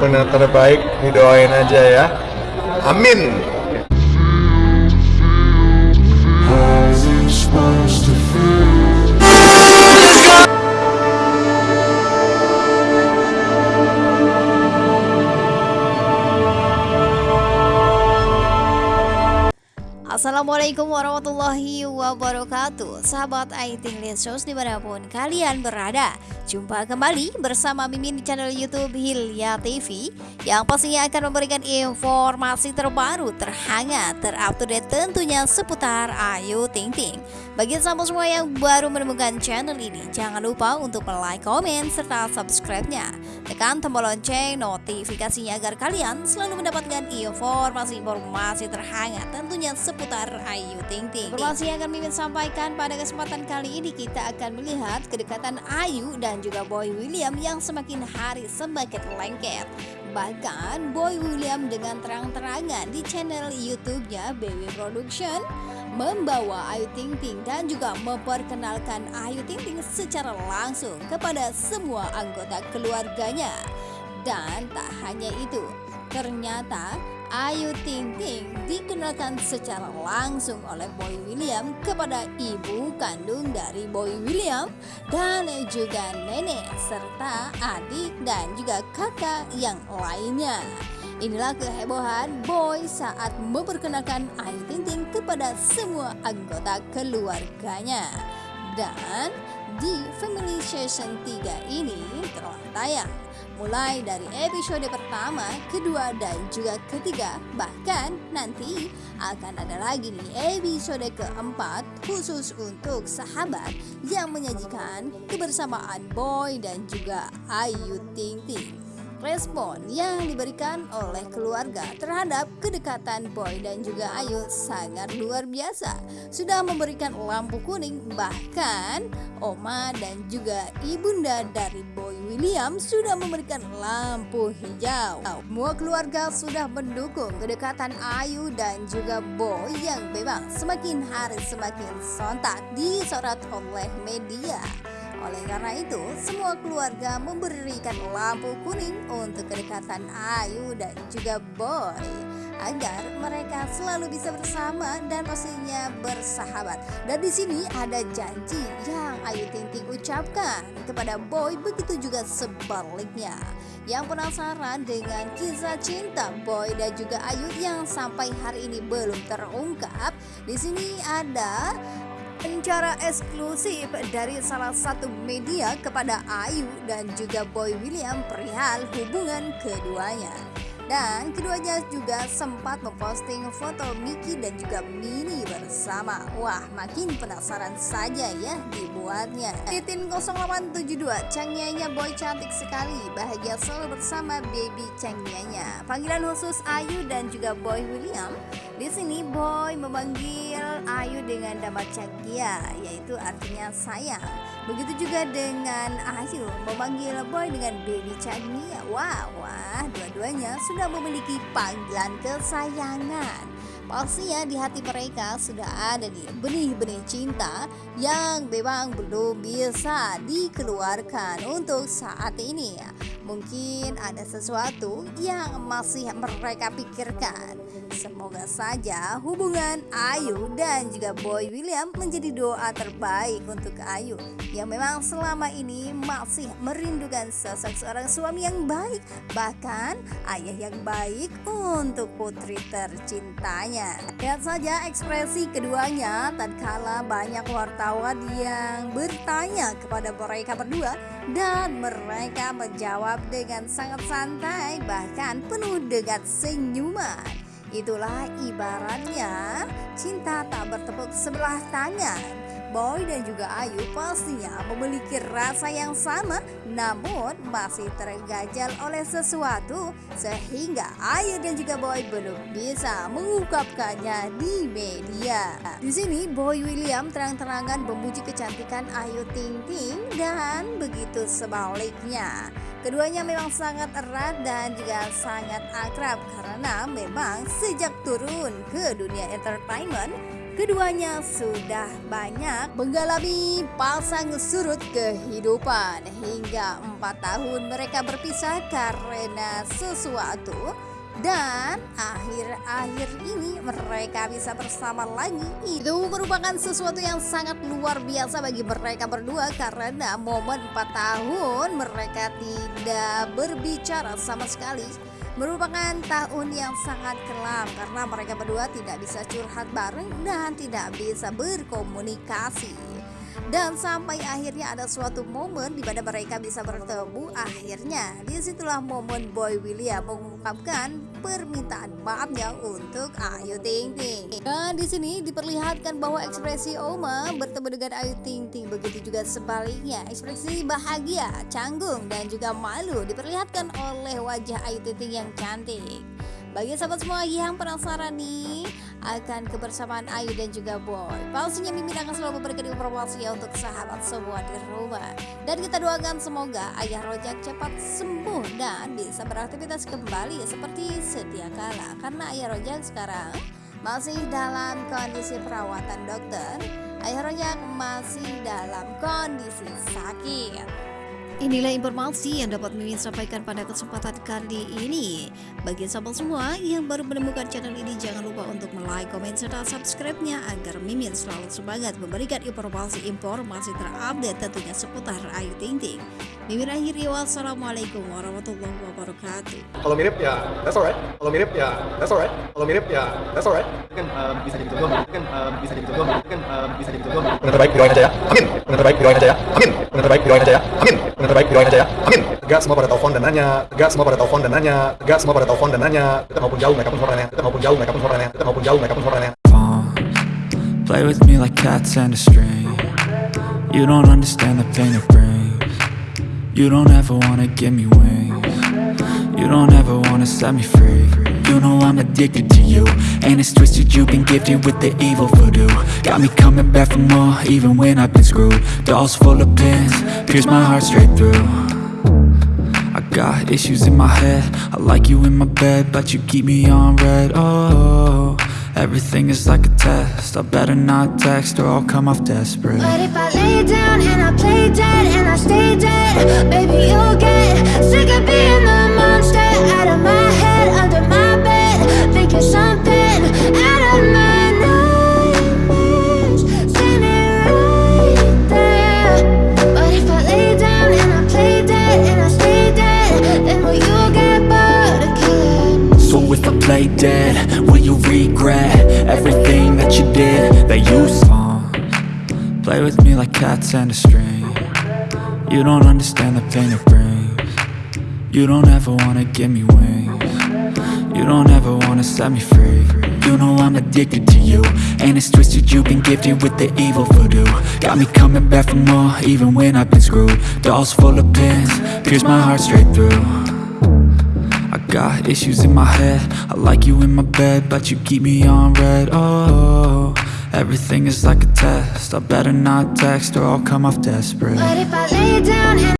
benar terbaik didoain aja ya. Amin Assalamualaikum warahmatullahi wabarakatuh. Sahabat IT Lesos di mana pun kalian berada Jumpa kembali bersama Mimin di channel Youtube Hilya TV Yang pastinya akan memberikan informasi terbaru, terhangat, terupdate tentunya seputar Ayu Ting Ting. Bagi sahabat semua yang baru menemukan channel ini Jangan lupa untuk like, komen, serta subscribe-nya. Tekan tombol lonceng notifikasinya agar kalian selalu mendapatkan informasi-informasi terhangat tentunya seputar Ayu Ting Ting. Informasi yang akan Mimin sampaikan pada kesempatan kali ini kita akan melihat kedekatan Ayu dan juga Boy William yang semakin hari semakin lengket. Bahkan Boy William dengan terang-terangan di channel YouTube-nya BW Production membawa Ayu Ting Ting dan juga memperkenalkan Ayu Ting Ting secara langsung kepada semua anggota keluarganya. Dan tak hanya itu, ternyata Ayu Ting Ting dikenalkan secara langsung oleh Boy William kepada ibu kandung dari Boy William dan juga nenek serta adik dan juga kakak yang lainnya. Inilah kehebohan Boy saat memperkenalkan Ayu Ting Ting kepada semua anggota keluarganya. Dan di Family Season 3 ini telah tayang mulai dari episode pertama, kedua, dan juga ketiga. Bahkan nanti akan ada lagi nih episode keempat khusus untuk sahabat yang menyajikan kebersamaan Boy dan juga Ayu Ting Ting. Respon yang diberikan oleh keluarga terhadap kedekatan Boy dan juga Ayu sangat luar biasa. Sudah memberikan lampu kuning, bahkan Oma dan juga ibunda dari Boy William sudah memberikan lampu hijau. Semua keluarga sudah mendukung kedekatan Ayu dan juga Boy yang memang semakin hari semakin sontak disorot oleh media. Oleh karena itu, semua keluarga memberikan lampu kuning untuk kedekatan Ayu dan juga Boy agar mereka selalu bisa bersama dan pastinya bersahabat. Dan di sini ada janji yang Ayu Ting Ting ucapkan kepada Boy, begitu juga sebaliknya. Yang penasaran dengan kisah cinta Boy dan juga Ayu yang sampai hari ini belum terungkap, di sini ada Secara eksklusif dari salah satu media kepada Ayu dan juga Boy William perihal hubungan keduanya. Dan keduanya juga sempat memposting foto Miki dan juga Mini bersama. Wah, makin penasaran saja ya dibuatnya. Titin 0872, Changyanya Boy cantik sekali, bahagia selalu bersama baby Changyanya. Panggilan khusus Ayu dan juga Boy William. Di sini Boy memanggil Ayu dengan nama Changya, yaitu artinya sayang. Begitu juga dengan Ayu memanggil Boy dengan baby Changya. Wah, wah, dua-duanya sudah sudah memiliki panggilan kesayangan. Pastinya di hati mereka sudah ada nih benih-benih cinta yang memang belum bisa dikeluarkan untuk saat ini. Mungkin ada sesuatu yang masih mereka pikirkan. Semoga saja hubungan Ayu dan juga Boy William menjadi doa terbaik untuk Ayu yang memang selama ini masih merindukan sosok seorang suami yang baik bahkan ayah yang baik untuk putri tercintanya. Lihat saja ekspresi keduanya tatkala banyak wartawan yang bertanya kepada mereka berdua dan mereka menjawab dengan sangat santai bahkan penuh dengan senyuman. Itulah ibaratnya cinta tak bertepuk sebelah tangan. Boy dan juga Ayu pastinya memiliki rasa yang sama namun masih tergajal oleh sesuatu sehingga Ayu dan juga Boy belum bisa mengungkapkannya di media. Di sini Boy William terang-terangan memuji kecantikan Ayu Ting Ting dan begitu sebaliknya. Keduanya memang sangat erat dan juga sangat akrab karena memang sejak turun ke dunia entertainment keduanya sudah banyak mengalami pasang surut kehidupan. Hingga empat tahun mereka berpisah karena sesuatu. Dan akhir-akhir ini mereka bisa bersama lagi. Itu merupakan sesuatu yang sangat luar biasa bagi mereka berdua. Karena momen 4 tahun mereka tidak berbicara sama sekali merupakan tahun yang sangat kelam karena mereka berdua tidak bisa curhat bareng dan tidak bisa berkomunikasi. Dan sampai akhirnya ada suatu momen di mana mereka bisa bertemu akhirnya. Di situlah momen Boy William mengungkapkan permintaan maafnya untuk Ayu Ting Ting. Dan di sini diperlihatkan bahwa ekspresi Oma bertemu dengan Ayu Ting Ting. Begitu juga sebaliknya ekspresi bahagia canggung dan juga malu diperlihatkan oleh wajah Ayu Ting Ting yang cantik. Bagi sahabat semua yang penasaran nih akan kebersamaan Ayu dan juga Boy. Pastinya Mimin akan selalu memberikan informasi ya untuk sahabat semua di rumah. Dan kita doakan semoga Ayah Rojak cepat sembuh dan bisa beraktivitas kembali seperti sedia kala. Karena Ayah Rojak sekarang masih dalam kondisi perawatan dokter. Ayah Rojak masih dalam kondisi sakit Inilah informasi yang dapat Mimin sampaikan pada kesempatan kali ini. Bagi sahabat semua yang baru menemukan channel ini, jangan lupa untuk like, komen, serta subscribe-nya agar Mimin selalu semangat memberikan informasi-informasi terupdate tentunya seputar Ayu Ting Ting. Mimin akhiri wassalamualaikum warahmatullahi wabarakatuh. Kalau mirip ya, that's alright. Kalau mirip ya, that's alright. Kalau mirip ya, that's alright. kan um, bisa jadi jodoh kan um, bisa jadi jodoh kan um, bisa jadi jodoh Yang terbaik doain aja ya. Amin. Yang terbaik doain aja ya. Amin. Yang terbaik doain aja ya. Amin. Yang terbaik doain aja ya. Amin. Tegak semua pada telepon dan nanya. Tegak semua pada telepon dan nanya. Tegak semua pada telepon dan nanya. Kita maupun jauh mereka pun suaranya. Kita maupun jauh mereka pun suaranya. Kita maupun jauh mereka pun suaranya. Play with me like cats and a string You don't understand the pain it brings You don't ever wanna give me wings You don't ever wanna set me free You know I'm addicted to you. And it's twisted you've been gifted with the evil voodoo. Got me coming back for more even when I've been screwed. Dolls full of pins, pierce my heart straight through. I got issues in my head. I like you in my bed But you keep me on red. Oh, everything is like a test. I better not text or I'll come off desperate. But if I lay down play dead, will you regret Everything that you did, that you saw? Play with me like cats and a string. You don't understand the pain it brings. You don't ever wanna give me wings. You don't ever wanna set me free. You know I'm addicted to you. And it's twisted you've been gifted with the evil voodoo. Got me coming back for more even when I've been screwed. Dolls full of pins, pierce my heart straight through got issues in my head. I like you in my bed But you keep me on red. Oh, everything is like a test. I better not text or I'll come off desperate. But if I lay down